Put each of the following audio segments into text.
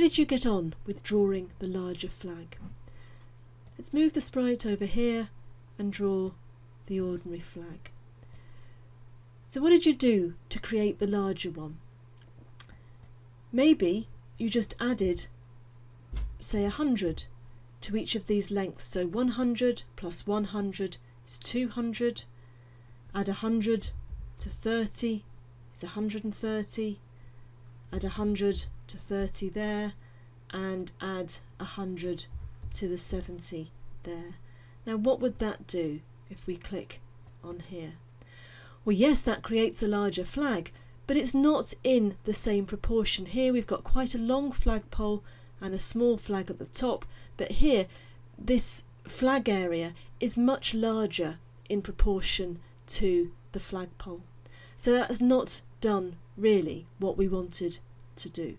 how did you get on with drawing the larger flag? Let's move the sprite over here and draw the ordinary flag. So what did you do to create the larger one? Maybe you just added, say, 100 to each of these lengths. So 100 plus 100 is 200. Add 100 to 30 is 130. Add 100 to 30 there and add 100 to the 70 there. Now what would that do if we click on here? Well yes that creates a larger flag but it's not in the same proportion. Here we've got quite a long flagpole and a small flag at the top but here this flag area is much larger in proportion to the flagpole. So that's not done really what we wanted to do.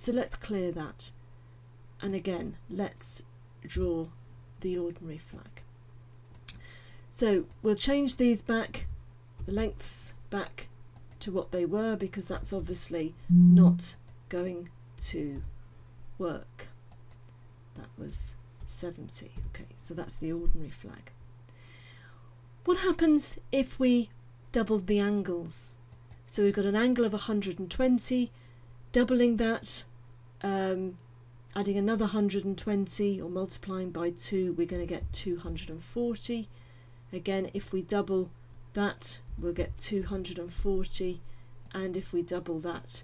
So let's clear that. And again, let's draw the ordinary flag. So we'll change these back, the lengths back to what they were because that's obviously not going to work. That was 70. Okay, so that's the ordinary flag. What happens if we doubled the angles? So we've got an angle of 120, doubling that um, adding another 120 or multiplying by 2 we're going to get 240 again if we double that we'll get 240 and if we double that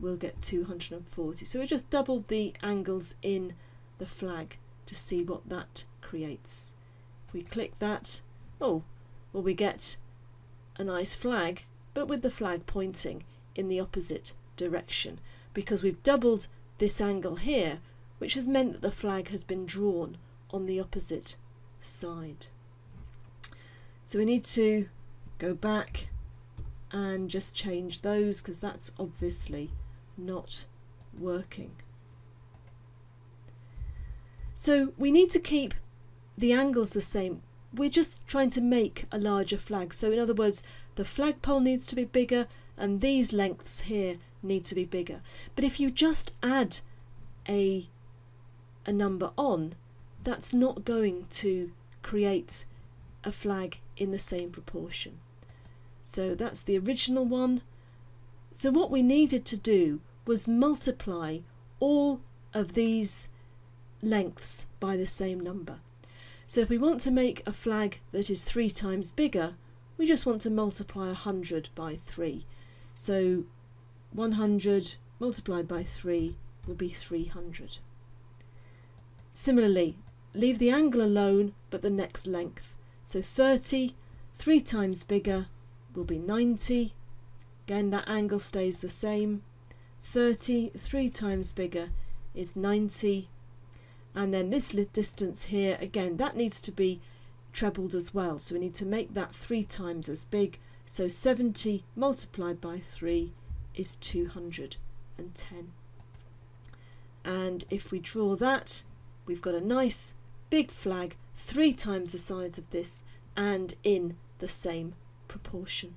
we'll get 240 so we just doubled the angles in the flag to see what that creates. If we click that oh well we get a nice flag but with the flag pointing in the opposite direction. Because we've doubled this angle here, which has meant that the flag has been drawn on the opposite side. So we need to go back and just change those because that's obviously not working. So we need to keep the angles the same. We're just trying to make a larger flag. So in other words, the flagpole needs to be bigger and these lengths here need to be bigger. But if you just add a, a number on, that's not going to create a flag in the same proportion. So that's the original one. So what we needed to do was multiply all of these lengths by the same number. So if we want to make a flag that is three times bigger, we just want to multiply 100 by 3. So 100 multiplied by 3 will be 300. Similarly, leave the angle alone but the next length. So 30, 3 times bigger will be 90. Again, that angle stays the same. 30, 3 times bigger is 90. And then this distance here, again, that needs to be trebled as well. So we need to make that 3 times as big. So 70 multiplied by 3 is 210. And if we draw that, we've got a nice big flag, three times the size of this and in the same proportion.